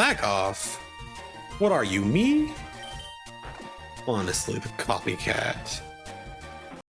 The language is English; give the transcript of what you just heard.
back off. What are you, me? Honestly, the copycat.